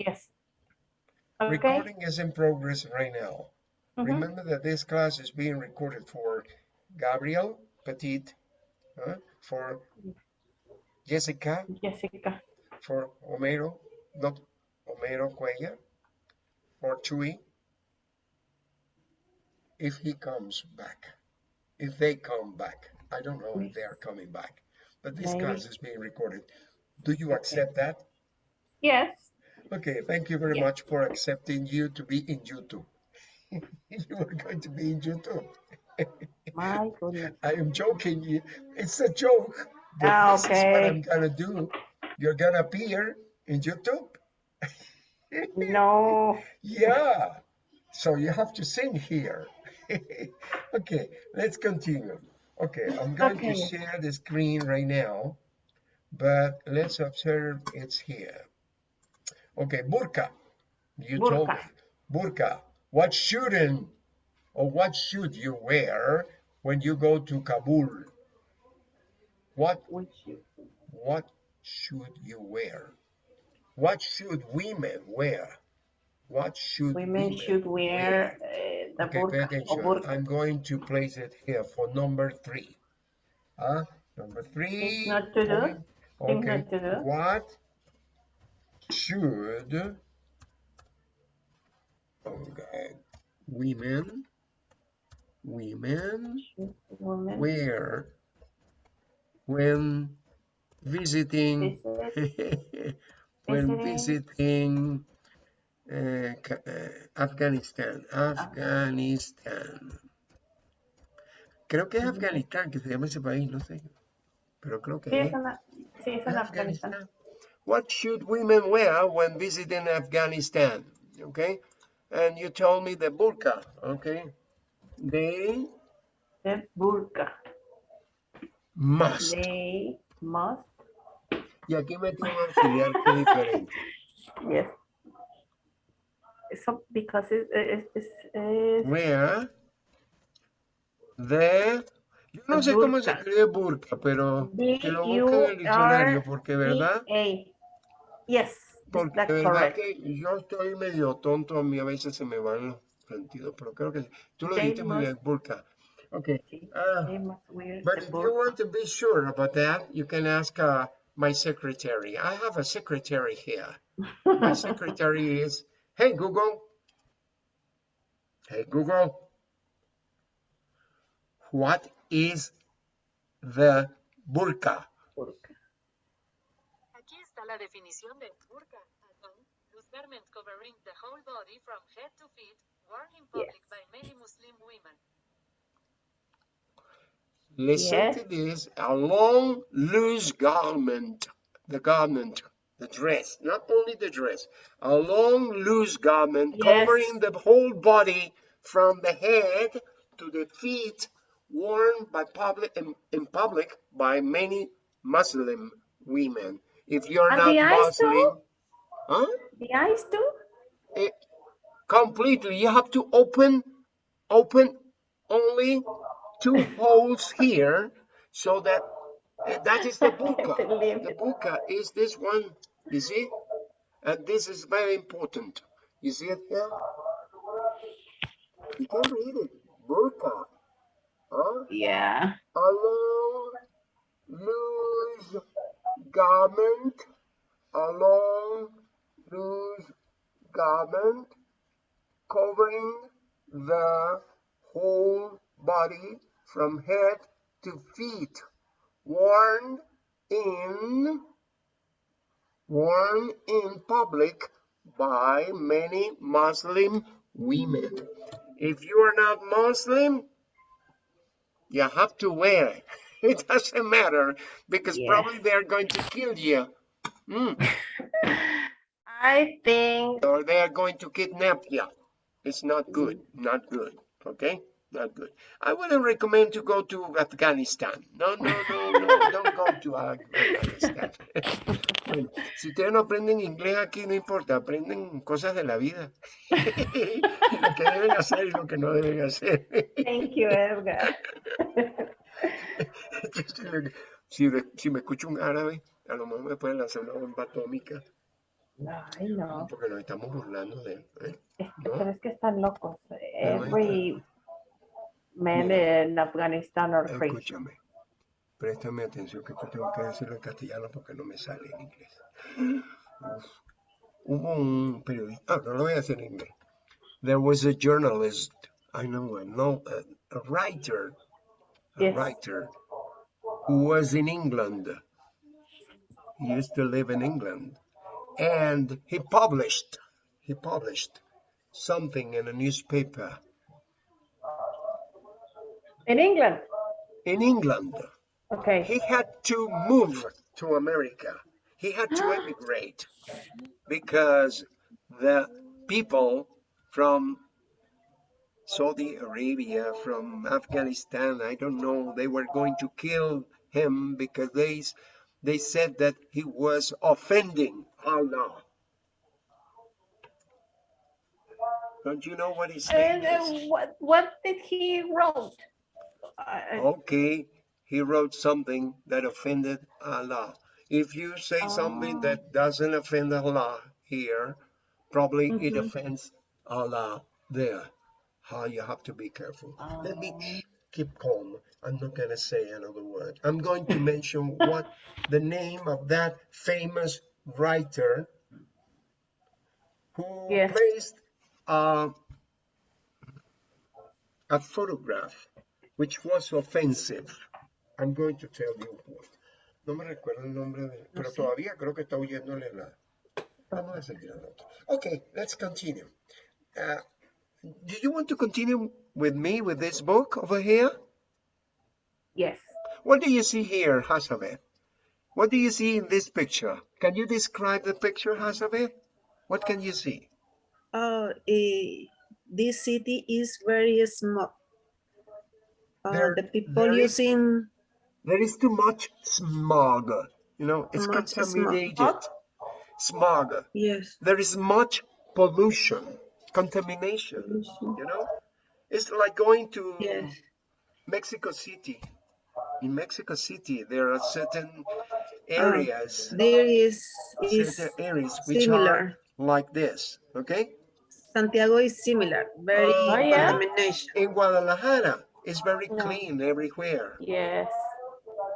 Yes. Okay. Recording is in progress right now. Mhm. Remember that this class is being recorded for Gabriel Petit, uh, for Jessica, Jessica. for Homero, not Homero Cuellar, for Chuy, if he comes back, if they come back. I don't know if they are coming back, but this Maybe. class is being recorded. Do you accept that? Yes. Okay, thank you very Yes. much for accepting you to be in YouTube. you are going to be in YouTube. My goodness. I am joking. It's a joke. Ah, This is what. I'm gonna do. You're gonna appear in YouTube. No. Yeah. So you have to sing here. okay, let's continue. Okay, I'm going to share the screen right now, but let's observe it's here. Okay, burqa. You told me. Burqa. What shouldn't or what should you wear when you go to Kabul? What what should you wear? What should women wear? What should women should wear uh, the Okay, pay burqa burqa. I'm going to place it here for number three. Huh? Number three. Not to do. Okay. not to do. What should. Okay. Women. Women. Wear. When visiting. Visit when Visiting. uh, uh, Afganistán, Afganistán. Creo que es Afganistán que se llama ese país, no sé, pero creo que Sí, es. es en, la- sí, es en Afganistán. Afganistán. What should women wear when visiting Afghanistan? Okay, and you told me the burqa. Okay, they The burqa. must. They must. Y aquí un auxiliar que diferente. Yes. So, because it, it, it's, it's Wear the. Yo no sé cómo se escribe burqa, pero que lo busque en el diccionario, porque verdad, Yes, porque verdad que yo estoy medio tonto, a mí a veces se me van los sentidos, pero creo que tú lo dijiste muy bien, burqa. Okay. Sí, They must wear But if you want to be sure about that, you can ask uh, my secretary. I have a secretary here. My secretary is, hey Google. Hey Google. What is the burqa? Burqa. Aquí está la definición de burqa. Adorn, Loose garment covering the whole body from head to feet, worn in public Yes. by many Muslim women. Listen Yes. to this, a long loose garment, the garment, the dress, not only the dress, a long loose garment Yes. covering the whole body from the head to the feet, worn by public in, in public by many Muslim women. If you're And not the eyes too? Muslim, huh? The eyes too? It, completely, you have to open, open only two holes here so that eh, that is the. Believe The burqa is this one, you see? And this is very important. You see it here? You can't read it. Burqa. Huh? Yeah. A long, loose garment. A long, loose garment covering the whole body from head to feet, worn in worn in public by many Muslim women. If you are not Muslim, you have to wear it. It doesn't matter because Yes. probably they're going to kill you. Mm. I think or they are going to kidnap you. It's not good, not good, okay? Not good. I wouldn't recommend to go to Afghanistan. No, no, no, no, don't go to Afghanistan. Bueno, si ustedes no aprenden inglés aquí, no importa, aprenden cosas de la vida. lo que deben hacer y lo que no deben hacer. Thank you, Edgar. si, si me escucho un árabe, a lo mejor me pueden lanzar una bomba atómica. Ay, no. Porque nos estamos burlando de él. ¿eh? Es- ¿No? Pero es que están locos. Every man Mira. in Afghanistan crazy. Escúchame. Préstame atención que esto tengo que decirlo en castellano porque no me sale en inglés. Uf. Hubo un periodista, ah, no lo voy a decir en inglés. There was a journalist, I know, I know, a, a writer, a Yes. writer who was in England. He used to live in England. And he published, he published something in a newspaper In England. in England. Okay. he had to move to America. He had to emigrate because the people from Saudi Arabia, from Afghanistan, I don't know, they were going to kill him because they, they said that he was offending Allah. Don't you know what he's saying? And uh, what what did he wrote? Uh, Okay, he wrote something that offended Allah. If you say something Oh. that doesn't offend Allah here, probably it Mhm. offends Allah there. How you have to be careful. Let me Oh. keep calm. I'm not going to say another word. I'm going to mention what the name of that famous writer who Yes. placed uh, a photograph which was offensive. I'm going to tell you what. No me recuerdo el nombre de, pero sé. todavía creo que está oyéndole la. Vamos a seguir otro. Okay, let's continue. Uh, do you want to continue with me with this book over here? yes. What do you see here, Hasabe? What do you see in this picture? Can you describe the picture, Hasabe? What can you see? Oh, eh, this city is very small. Uh, There- the people there is- using There is too much smog. You know, it's Much smog. contaminated. Smog. yes. There is much pollution, contamination. pollution. You know, it's like going to Yes. Mexico City. In Mexico City, there are certain areas, There is is certain areas which are like this. Okay. Santiago is similar. Very Oh, yeah? contamination. In Guadalajara, it's very No. clean everywhere. Yes.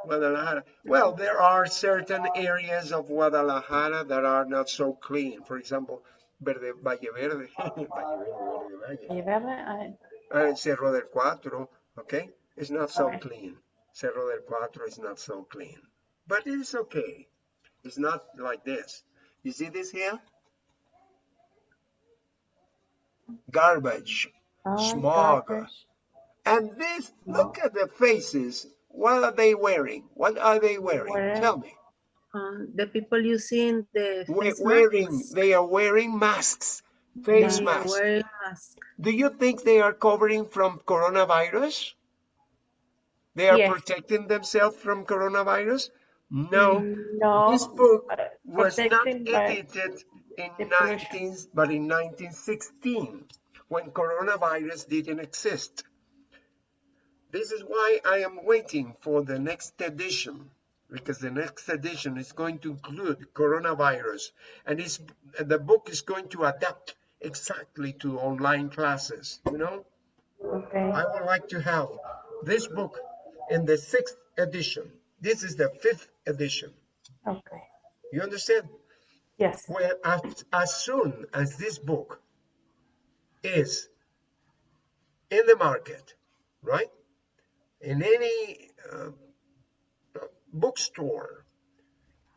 Guadalajara. Well, there are certain areas of Guadalajara that are not so clean. For example, Verde, Valle Verde, Valle Verde, Verde Valle? I- uh, Cerro del Cuatro, okay? It's not so Okay. clean. Cerro del Cuatro is not so clean. But it is okay. It's not like this. You see this here? Garbage. Oh, Smog. garbage. And this, look at the faces. What are they wearing? What are they wearing? Wearing- Tell me. Um, the people using the We- face wearing, masks, they are wearing masks, face masks. wearing masks. Do you think they are covering from coronavirus? They are Yes. protecting themselves from coronavirus? No. No. This book uh, was not edited in 19, but in 1916, when coronavirus didn't exist. This is why I am waiting for the next edition, because the next edition is going to include coronavirus, and it's, the book is going to adapt exactly to online classes, you know? Okay. I would like to have this book in the sixth edition. This is the fifth edition. Okay. You understand? Yes. Well, as, as soon as this book is in the market, right? In any uh, bookstore,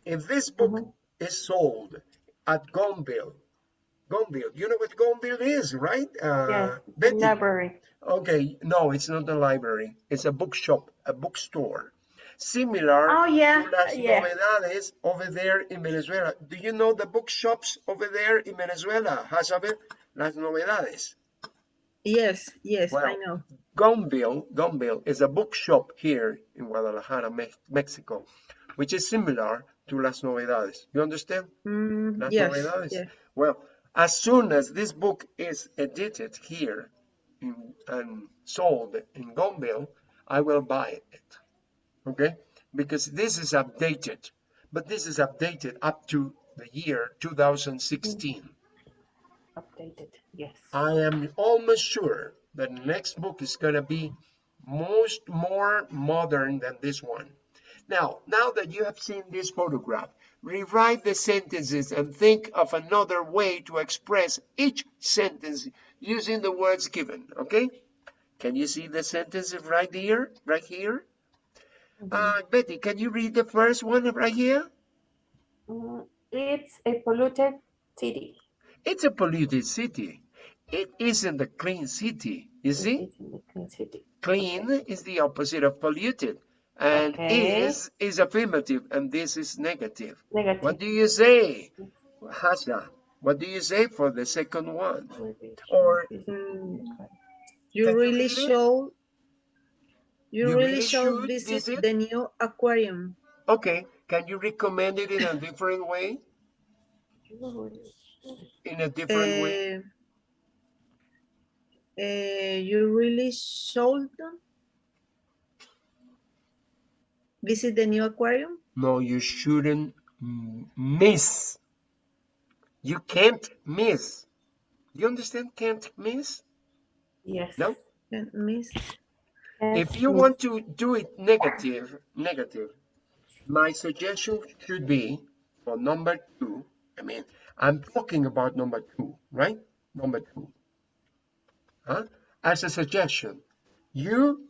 if this book Mhm. is sold at Gonvill, Gonvill, you know what Gonvill is, right? Uh, Yes. Betty? Library. Okay, no, it's not a library. It's a bookshop, a bookstore. Similar Oh, yeah, to Las yeah. Novedades over there in Venezuela. Do you know the bookshops over there in Venezuela, Hazabel? Las Novedades. Yes, yes, I Well, know. Gonvill, Gonvill is a bookshop here in Guadalajara, Mex- Mexico, which is similar to Las Novedades. You understand? Mm, Las yes, Novedades. yes. Well, as soon as this book is edited here in, and sold in Gonvill, I will buy it. Okay? Because this is updated, but this is updated up to the year 2016. Updated, yes. I am almost sure that the next book is going to be most more modern than this one. Now, now that you have seen this photograph, rewrite the sentences and think of another way to express each sentence using the words given, okay? Can you see the sentences right here, right here? Uh, Betty, can you read the first one right here? Mm, It's a polluted city. It's a polluted city. It isn't a clean city, you see? It's in the clean city. Clean is the opposite of polluted. And Okay. is is affirmative and this is negative. Negative. What do you say, Hasha? What do you say for the second one? Or Mm, You you really show, you You really really should should visit visit? the new aquarium. okay, can you recommend it in a different way? In a different way? Uh, uh, you really should visit the new aquarium. No, you shouldn't miss. You can't miss. You understand can't miss? Yes. No? Can't miss. If you Yes. want to do it negative, negative, my suggestion should be for number two. I mean, I'm talking about number two, right? Number two. Huh? As a suggestion, you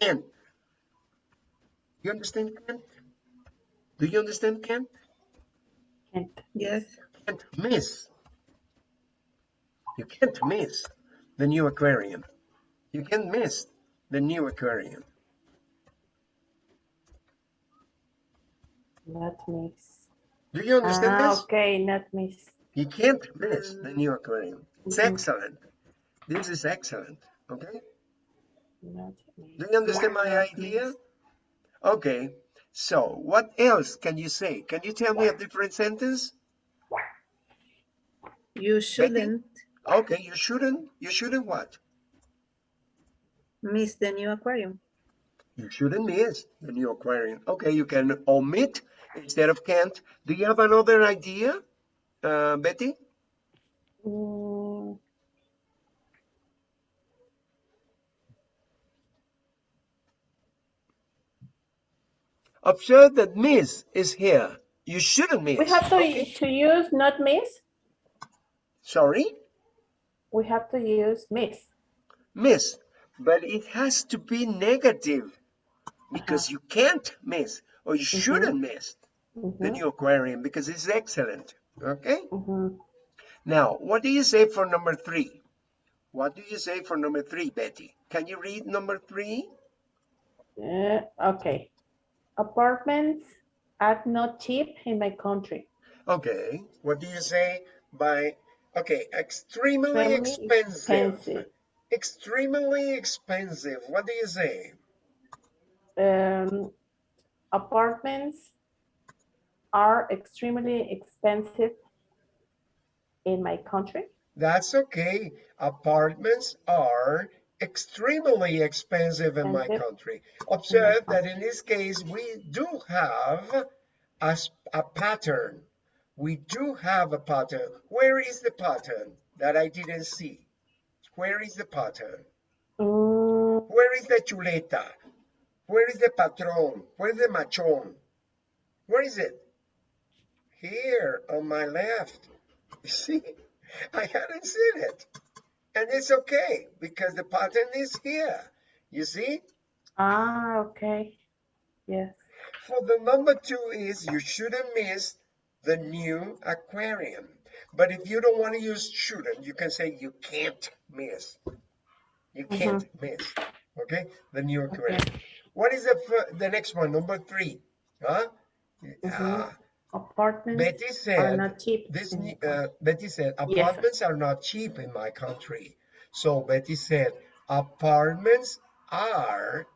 can't. You understand can't? Do you understand can't? Can't. Yes. Can't miss. You can't miss the new aquarium. You can't miss the new aquarium. That miss. Do you understand Ah, this? okay, not miss. You can't miss the new aquarium. It's Mhm. excellent. This is excellent. Okay? Not miss. Do you understand my idea? Okay. So, what else can you say? Can you tell me a different sentence? You shouldn't Okay, you shouldn't. You shouldn't what? miss the new aquarium. You shouldn't miss the new aquarium. Okay, you can omit instead of can't. Do you have another idea, uh, Betty? Mm, Observe that miss is here. You shouldn't miss. We have to, Okay. to use not miss. Sorry? We have to use miss. Miss. But it has to be negative because you can't miss or you shouldn't miss the Mhm, new aquarium because it's excellent. Okay? mhm. Now, what do you say for number three? What do you say for number three, Betty? Can you read number three? Uh, okay. Apartments are not cheap in my country. Okay. What do you say by, okay, extremely Extremely expensive. expensive. Extremely expensive. What do you say? Um, apartments are extremely expensive in my country. That's okay. Apartments are extremely expensive in my country. Observe that in this case, we do have a pattern. We do have a pattern. Where is the pattern that I didn't see? Where is the pattern? Mm, Where is the chuleta? Where is the patron? Where is the machón? Where is it? Here on my left. You see, I hadn't seen it. And it's okay because the pattern is here. You see? ah, okay. Yes. For the number two is you shouldn't miss the new aquarium. But if you don't want to use shouldn't, you can say you can't miss. You can't miss. Okay? The new aquarium. What is the the next one? Number three. Huh? Ah, Apartments Betty are said not cheap. this uh, Betty said apartments are not cheap in my country. So Betty said apartments are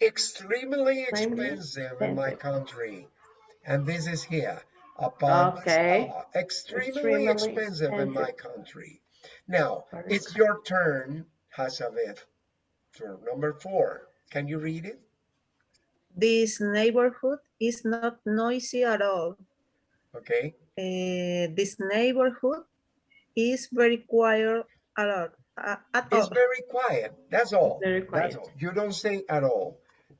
extremely expensive in my country. And this is here. Apartments Okay. are extremely, Extremely expensive in my country. Now, it's your turn, Hasavet. For number four. Can you read it? This neighborhood is not noisy at all. Okay, Uh, this neighborhood is very quiet a lot. Uh, at it's all. very quiet. That's all. Very That's quiet. all. You don't say at all.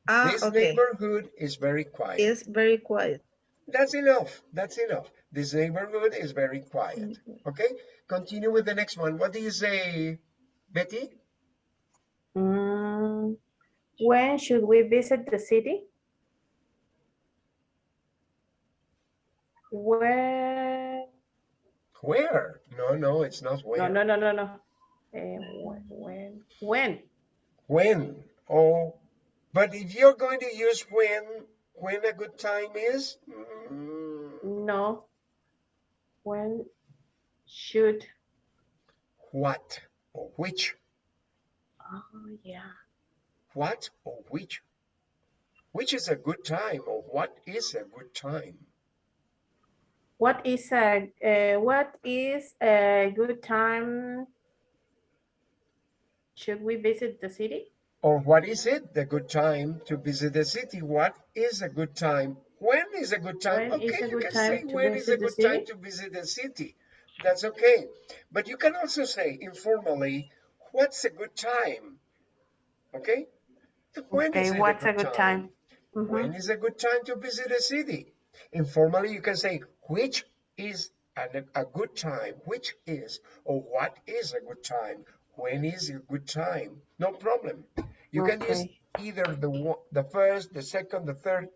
Ah, This okay. neighborhood is very quiet. It's very quiet. That's enough. That's enough. This neighborhood is very quiet. Okay, continue with the next one. What do you say, Betty? Mm, When should we visit the city? When, Where? No, no, it's not no, where. no, no, no, no. Eh, when, when, when? When? Oh, but if you're going to use when, when a good time is, mm, No. When should, what or which? oh, yeah. What or which? Which is a good time or what is a good time? What is a, uh, what is a good time? Should we visit the city? Or what is it the good time to visit the city? What is a good time? When is a good time? When is okay, a you good can say when is a visit the good time to visit the city. That's okay. But you can also say informally, what's a good time? Okay? When is Okay, it what's a good time? Mhm. When is a good time to visit a city? Informally, you can say, which is a, a good time? Which is, or what is a good time? When is a good time? No problem. You can use either the, the first, the second, the third.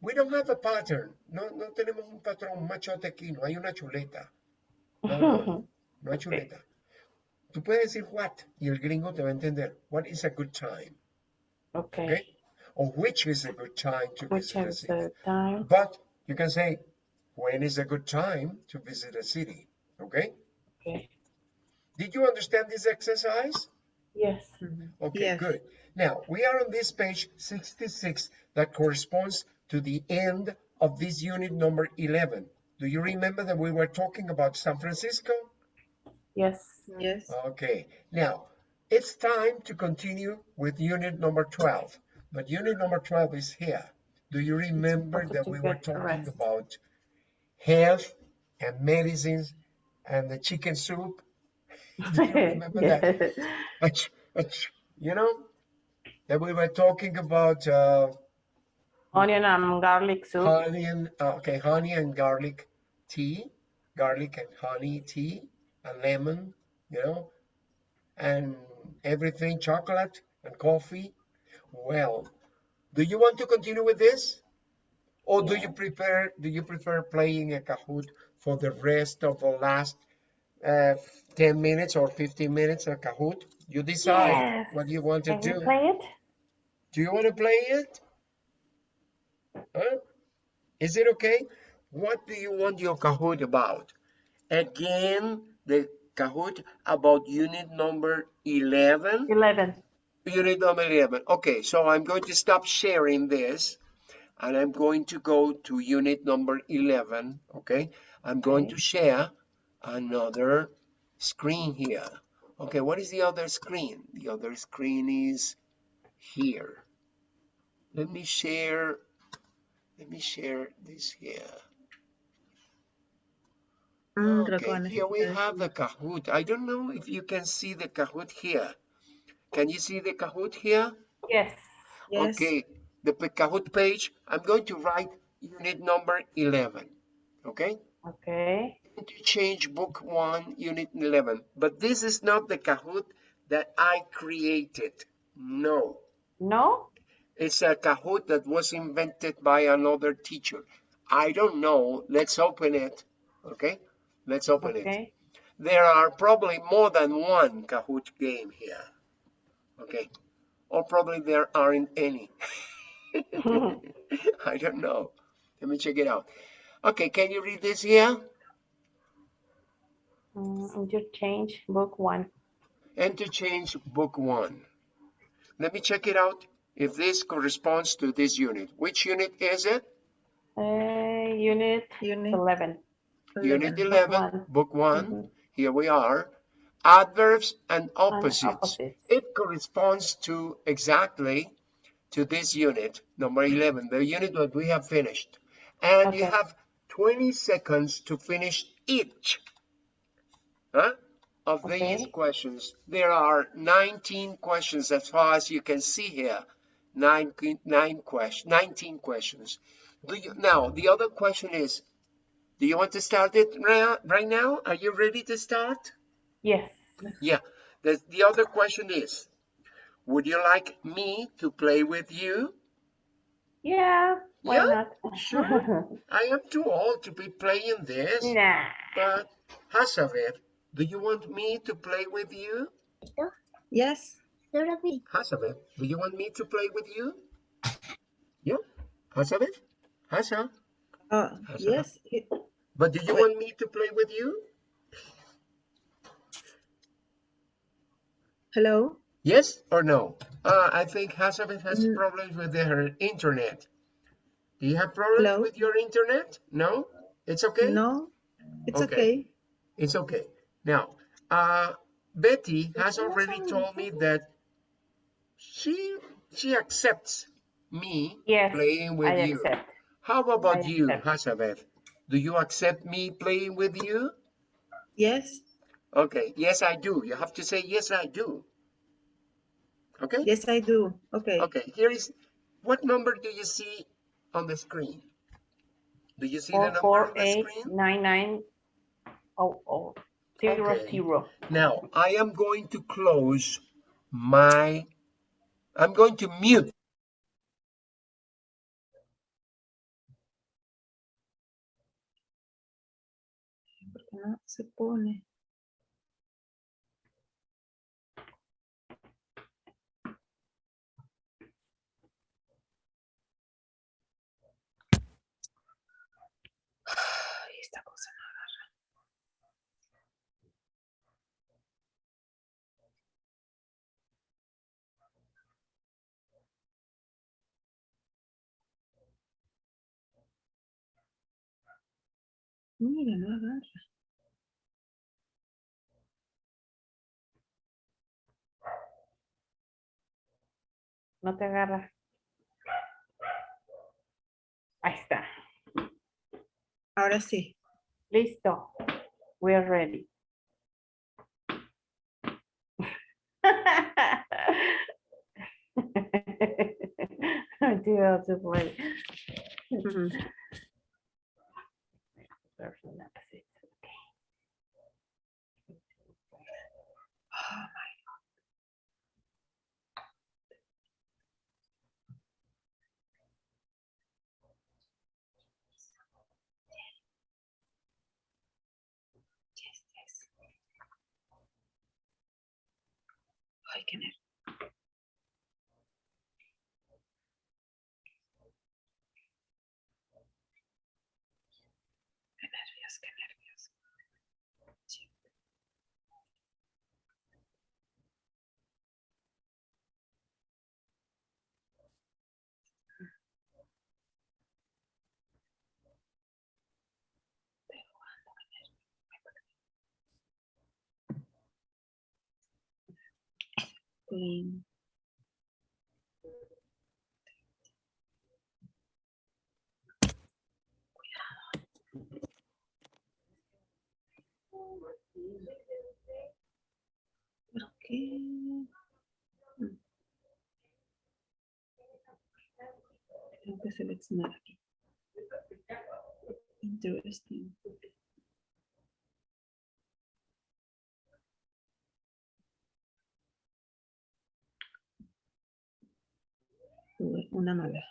We don't have a pattern. No, no tenemos un patrón, machote aquí, no hay una chuleta. No, no, no hay chuleta. Tú puedes decir what y el gringo te va a entender. What is a good time? Okay. Okay? Or which is a good time to Which visit is the time? But you can say, when is a good time to visit a city? Okay? Okay. Did you understand this exercise? Yes. Mm-hmm. Okay, Yes. good. Now, we are on this page 66 that corresponds to the end of this unit number 11. Do you remember that we were talking about San Francisco? Yes. Yes. Okay, now it's time to continue with unit number 12. But unit number 12 is here. Do you remember that we were get talking rest. about health and medicines and the chicken soup? Do you remember that? Ach, ach, You know, that we were talking about uh, Onion and garlic soup. honey and, uh, okay, honey and garlic tea, garlic and honey tea, and lemon, you know, and everything, chocolate and coffee. Well, do you want to continue with this? Or do you prefer, do you prefer playing a Kahoot for the rest of the last uh, 10 minutes or 15 minutes a Kahoot? You decide Yes. what you want to Can you do. play it? Do you want to play it? Huh? Is it okay? What do you want your Kahoot about? Again, the Kahoot about unit number 11? 11. Unit number 11. Okay, so I'm going to stop sharing this and I'm going to go to unit number 11. Okay, I'm going Okay. to share another screen here. Okay, what is the other screen? The other screen is here. Let me share, let me share this here. Mm, creo que va a Okay, here we have the Kahoot. I don't know if you can see the Kahoot here. Can you see the Kahoot here? Yes. Yes. Okay, the Kahoot page, I'm going to write unit number 11. Okay? Okay. to change book one, unit 11. But this is not the Kahoot that I created. No, No? it's a Kahoot that was invented by another teacher. I don't know. Let's open it. Okay, let's open it. Okay. There are probably more than one Kahoot game here. Okay, or probably there aren't any. I don't know. Let me check it out. Okay, can you read this here? Mm, you change book one. Interchange book one. Let me check it out if this corresponds to this unit. Which unit is it? Uh, unit Unit 11. Unit 11. 11, one. book one. Mhm. Here we are. Adverbs and And opposites. opposites. It corresponds to exactly to this unit, number 11, the unit that we have finished. And you have 20 seconds to finish each huh, of these questions. There are 19 questions as far as you can see here. Nine, nine question, 19 questions. Do you, now, the other question is, do you want to start it right, right now? Are you ready to start? Yes. Yeah. The, the other question is, would you like me to play with you? Yeah. Why Yeah, not? sure. I am too old to be playing this, nah. but Hasavet, do you want me to play with you? Yes. Hasavet, do you want me to play with you? Yeah, Hasavet? Hasa? Uh, That's yes. it- But do you Wait. want me to play with you? hello. Yes or no? Uh, I think Hasavet has Mm. problems with her internet. Do you have problems Hello? with your internet? No? It's okay? No, it's Okay. okay. It's okay. Now, uh, Betty has already told me that she she accepts me Yes. playing with I you. accept. How about I you, accept. Do you accept me playing with you? Yes. Okay, yes, I do. You have to say, yes, I do. Okay? Yes, I do. Okay. Okay, here is, what number do you see on the screen? Do you see the Four number four on the eight screen? nine nine oh oh zero Okay. zero. Now, I am going to close my, I'm going to mute. No se pone? Mira, no agarra. No te agarras. Ahí está. Ahora sí. Listo. We are ready. Dios, se fue. Mm. Tengo que seleccionar aquí. Interesting. Tuve una mala.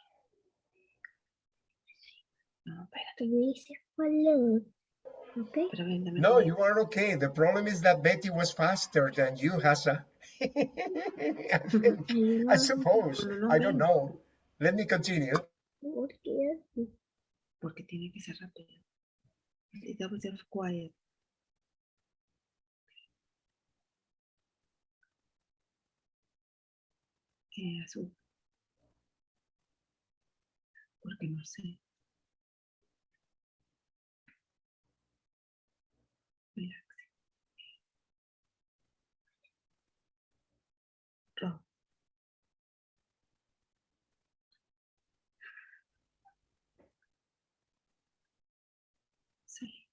No, espérate, dice follow. Okay. pero ven, dame No, you are okay. The problem is that Betty was faster than you, Hasa. I think- I suppose. No, no, I don't know. Let me continue. Porque Porque tiene que ser rápido. It was just quiet. Eh, azul. porque no sé. Sí.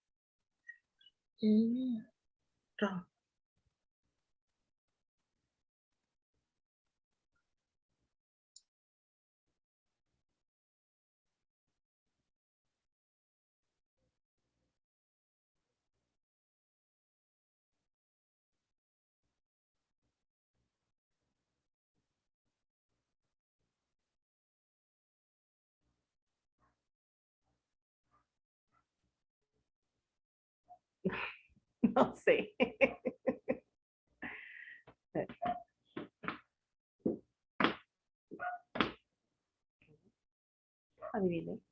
No sé. Adivine.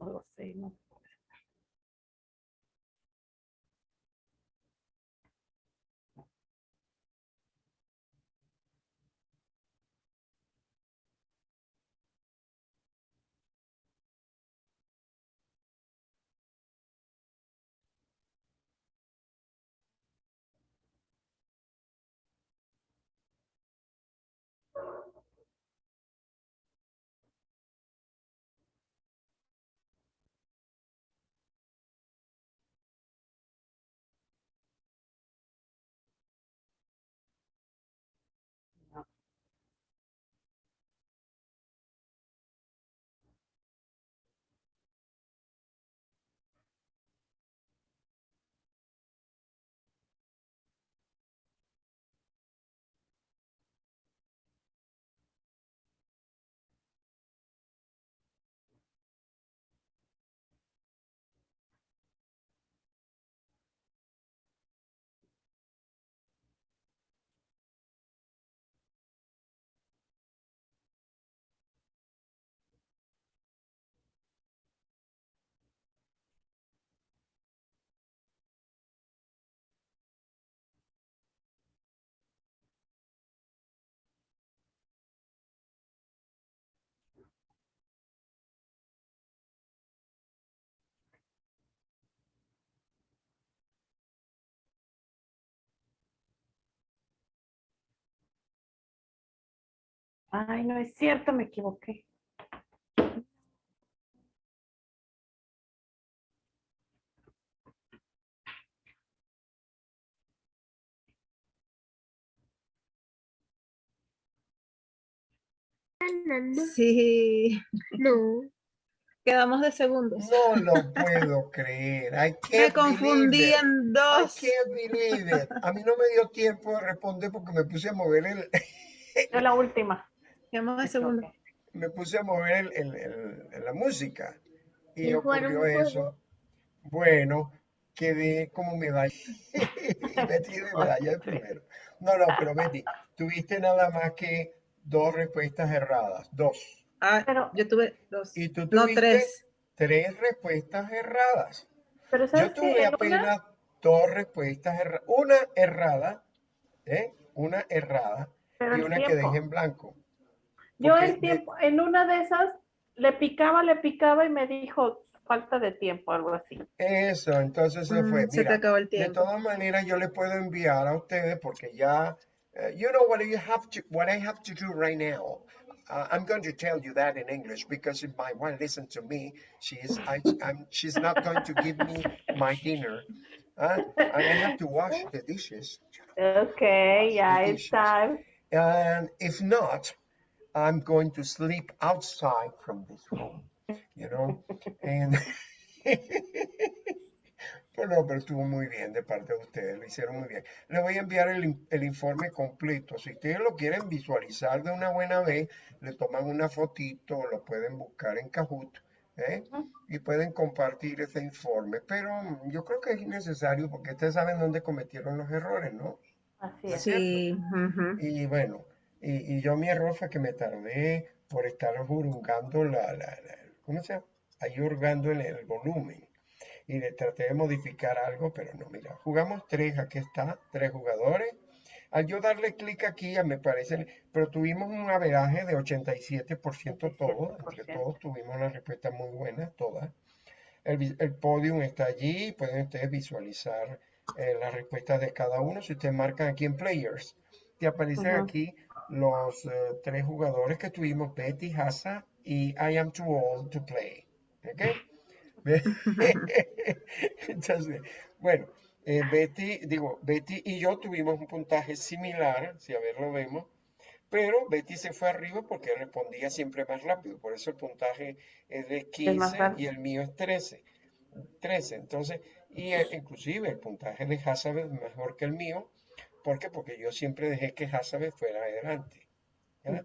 No lo sé, Ay, no es cierto, me equivoqué. Sí, No. quedamos de segundos. No lo puedo creer. I Me confundí believe en I dos. can't believe it. A mí no me dio tiempo de responder porque me puse a mover el, Yo la última. Me segundo. equivoqué. me puse a mover el, el- el- la música y ocurrió eso. Bueno, quedé como medalla. Betty de medalla primero. No, no, pero Betty, tuviste nada más que dos respuestas erradas. Dos. Ah, Pero- yo tuve dos. Y tú No, tuviste tres. tres respuestas erradas. Pero Yo sabes tuve que apenas dos respuestas erradas. Una errada, ¿eh? Una errada. Pero y una que deje en blanco. Yo porque el de- tiempo, en una de esas, le picaba, le picaba y me dijo falta de tiempo, algo así. Eso, entonces se fue. Mm, se te acabó el de tiempo. todas maneras yo le puedo enviar a ustedes porque ya, uh, you know what you have to, what I have to do right now. Uh, I'm going to tell you that in English because if my wife listens to me, she is, I, I'm, she's not going to give me my dinner. and I have to wash the dishes. Okay, yeah, it's time. And if not, I'm going to sleep outside from this room, you know? And Pues no, pero estuvo muy bien de parte de ustedes, lo hicieron muy bien. Les voy a enviar el, el informe completo. Si ustedes lo quieren visualizar de una buena vez, le toman una fotito, lo pueden buscar en Kahoot, ¿eh? Y pueden compartir ese informe. Pero mm, yo creo que es innecesario porque ustedes saben dónde cometieron los errores, ¿no? Así es. Sí. Y bueno, y, y yo mi error fue que me tardé por estar jurungando la, la, la- ¿cómo se llama? Ahí hurgando en el volumen. Y le traté de modificar algo, pero no, mira, jugamos tres, aquí está, tres jugadores. Al yo darle clic aquí, ya me parece, pero tuvimos un averaje de 87% todos, entre 87%. todos tuvimos una respuesta muy buena, todas. El, el podium está allí, pueden ustedes visualizar eh, las respuestas de cada uno. Si ustedes marcan aquí en Players, te aparecen aquí los eh, tres jugadores que tuvimos, Betty, Hasa y I am too old to play. ¿Ok? Ve- Entonces, bueno, eh, Betty, digo, Betty y yo tuvimos un puntaje similar, si a ver lo vemos, pero Betty se fue arriba porque respondía siempre más rápido, por eso el puntaje es de Es más 15 rápido. y el mío es 13. 13, entonces, y eh, inclusive el puntaje de Hazabeth mejor que el mío, ¿por qué? Porque yo siempre dejé que Hazabeth fuera adelante. ¿verdad?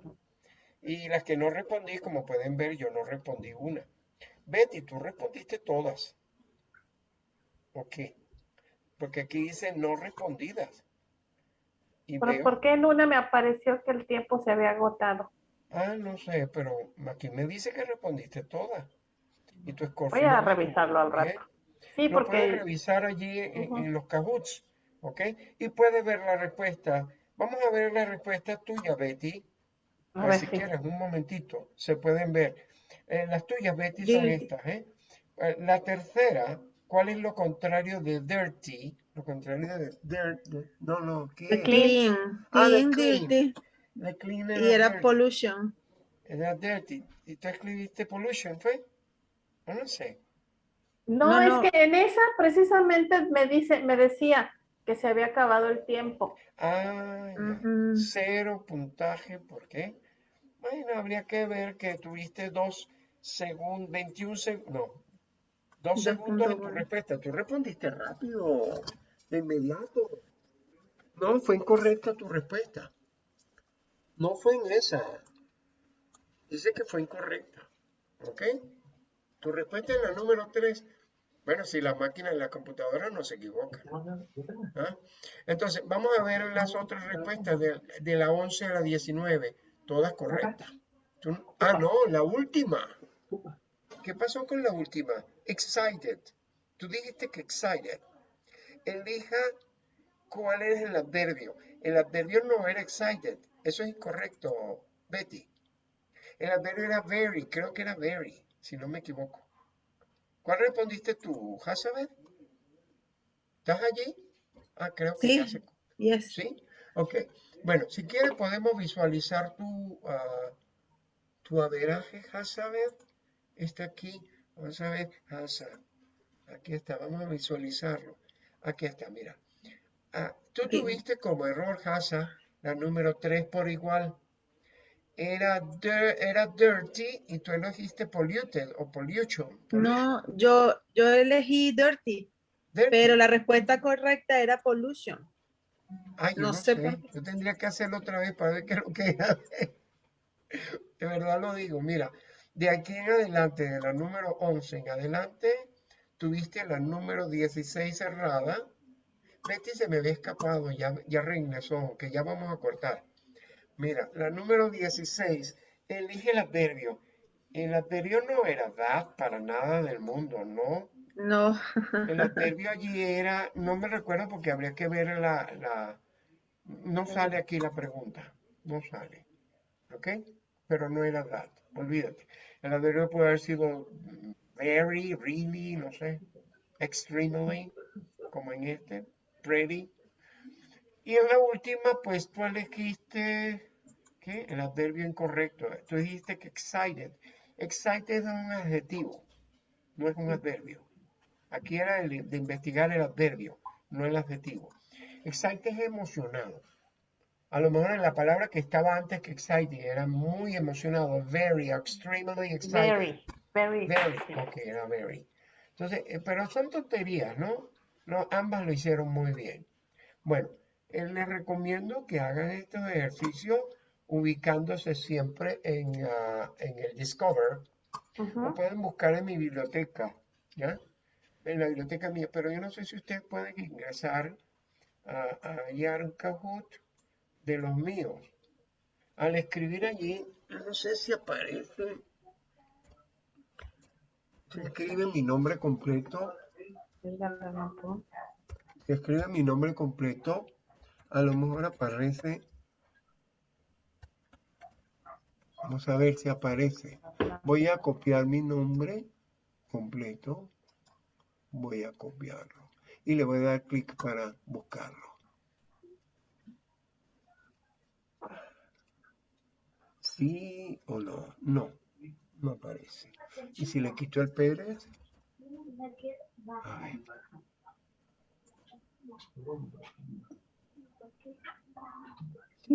Y las que no respondí, como pueden ver, yo no respondí una. Betty, tú respondiste todas. ¿Ok? Porque aquí dice no respondidas. Y Pero veo, ¿por qué en una me apareció que el tiempo se había agotado? ah, no sé, pero aquí me dice que respondiste todas. Y tu score Voy a revisarlo al ¿ok? rato. Sí, Lo puedes porque revisar allí en, en los Kahoots, ¿ok? Y puedes ver la respuesta. Vamos a ver la respuesta tuya, Betty. a ver si quieres, un momentito, se pueden ver. Eh, las tuyas, Betty, son Guilty. estas, ¿eh? Eh, La tercera, ¿cuál es lo contrario de dirty? Lo contrario de dirt, de- no, no, ¿qué The clean, Ah, the clean, clean. dirty. La clean Y era era dirty. pollution. Era dirty. ¿Y tú escribiste pollution, fue? No, no sé. No, No, es no. que en esa precisamente me dice, me decía que se había acabado el tiempo. Ah. Cero puntaje, ¿por qué? Bueno, habría que ver que tuviste dos segundos, 21 segundos, no, dos Dos segundos en punto tu respuesta. Tú respondiste rápido, de inmediato. No, fue incorrecta tu respuesta. No fue en esa. Dice que fue incorrecta. ¿Ok? Tu respuesta es la número 3. Bueno, si la máquina y la computadora no se equivocan. ¿ah? Entonces, vamos a ver las otras respuestas de, de la 11 a la 19. Todas correctas. Ah, no, la última. ¿Qué pasó con la última? Excited. Tú dijiste que excited. Elija cuál es el adverbio. El adverbio no era excited. Eso es incorrecto, Betty. El adverbio era very. Creo que era very, si no me equivoco. ¿Cuál respondiste tú, Hazabeth? ¿Estás allí? Ah, creo que Sí. ya se... Yes. ¿Sí? Ok. Bueno, si quieres podemos visualizar tu, ah, tu averaje, Hazabeth. Está aquí. Vamos a ver, Hasa. Aquí está, vamos a visualizarlo. Aquí está, mira. Ah, tú tuviste como error, Hasa, la número 3 por igual. Era, dir- era dirty y tú elegiste polluted o pollution. No, yo, yo elegí dirty, Dirty. pero la respuesta correcta era pollution. Ay, No no sé. Yo tendría que hacerlo otra vez para ver qué es lo que era. De verdad lo digo. Mira, de aquí en adelante, de la número 11 en adelante, tuviste la número 16 cerrada. Betty se me había escapado, ya, ya regresó, que ya vamos a cortar. Mira, la número 16, elige el adverbio. El adverbio no era that para nada del mundo, ¿no? No, El adverbio allí era, no me recuerdo porque habría que ver la, la, no sale aquí la pregunta. no sale. ¿Ok? Pero no era that, olvídate. El adverbio puede haber sido very, really, no sé, extremely, como en este, pretty. Y en la última, pues tú elegiste, ¿qué? El adverbio incorrecto. Tú dijiste que excited. Excited es un adjetivo, no es un adverbio. Aquí era el de investigar el adverbio, no el adjetivo. Excited es emocionado. A lo mejor en la palabra que estaba antes que excited era muy emocionado, very, extremely excited. Very, very. Very, ok, era very. Entonces, eh, pero son tonterías, ¿no? No, ambas lo hicieron muy bien. Bueno, eh, les recomiendo que hagan estos ejercicios ubicándose siempre en, ah, en el Discover. Lo pueden buscar en mi biblioteca, ¿ya? En la biblioteca mía, pero yo no sé si ustedes pueden ingresar a, a Yarn Kahoot de los míos. Al escribir allí, no sé si aparece, se escribe mi nombre completo, se escribe mi nombre completo, a lo mejor aparece, vamos a ver si aparece. Voy a copiar mi nombre completo, voy a copiarlo y le voy a dar clic para buscarlo. ¿Sí o no? No, no aparece. ¿Y si le quito el Pérez?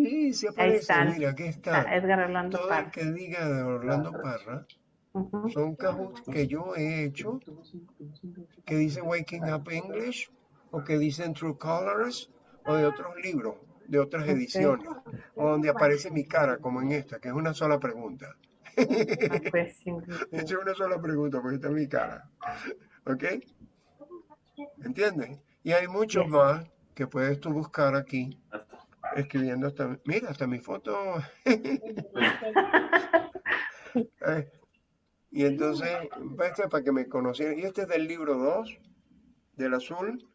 Sí, sí aparece. están. Mira, aquí Está está. Edgar Orlando Todo el Parra. que diga de Orlando Parra son Kahoots que yo he hecho que dicen Waking Up English o que dicen True Colors o de otros libros, de otras ediciones, o donde aparece mi cara, como en esta, que es una sola pregunta. Ah, pues, es una sola pregunta porque está mi cara. ¿Ok? ¿Entiendes? Y hay muchos Yes. más que puedes tú buscar aquí, escribiendo hasta, mira, hasta mi foto. Y entonces, este para que me conocieran. Y este es del libro 2, del azul.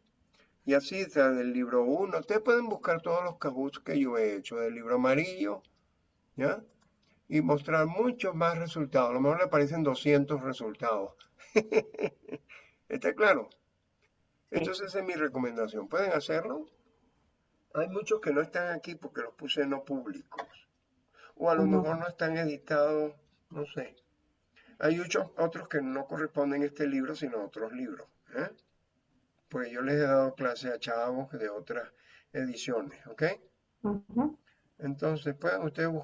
Y así está del libro 1. Ustedes pueden buscar todos los Kahoots que yo he hecho del libro amarillo, ¿ya? Y mostrar muchos más resultados. A lo mejor le aparecen 200 resultados. ¿Está claro? Entonces esa es mi recomendación. ¿Pueden hacerlo? Hay muchos que no están aquí porque los puse no públicos. O a lo mejor no están editados, no sé. Hay muchos otros que no corresponden a este libro, sino a otros libros. ¿eh? Pues yo les he dado clase a chavos de otras ediciones, ¿ok? Entonces pueden ustedes buscar.